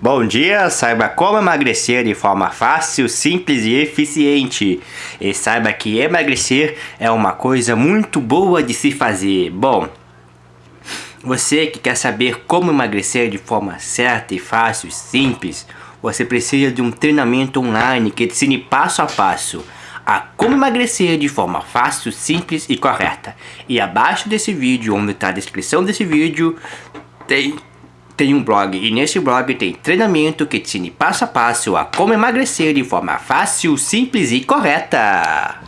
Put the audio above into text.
Bom dia, saiba como emagrecer de forma fácil, simples e eficiente. E saiba que emagrecer é uma coisa muito boa de se fazer. Bom, você que quer saber como emagrecer de forma certa e fácil, simples, você precisa de um treinamento online que ensine passo a passo a como emagrecer de forma fácil, simples e correta. E abaixo desse vídeo, onde está a descrição desse vídeo, tem tem um blog e nesse blog tem treinamento que te ensina passo a passo a como emagrecer de forma fácil, simples e correta.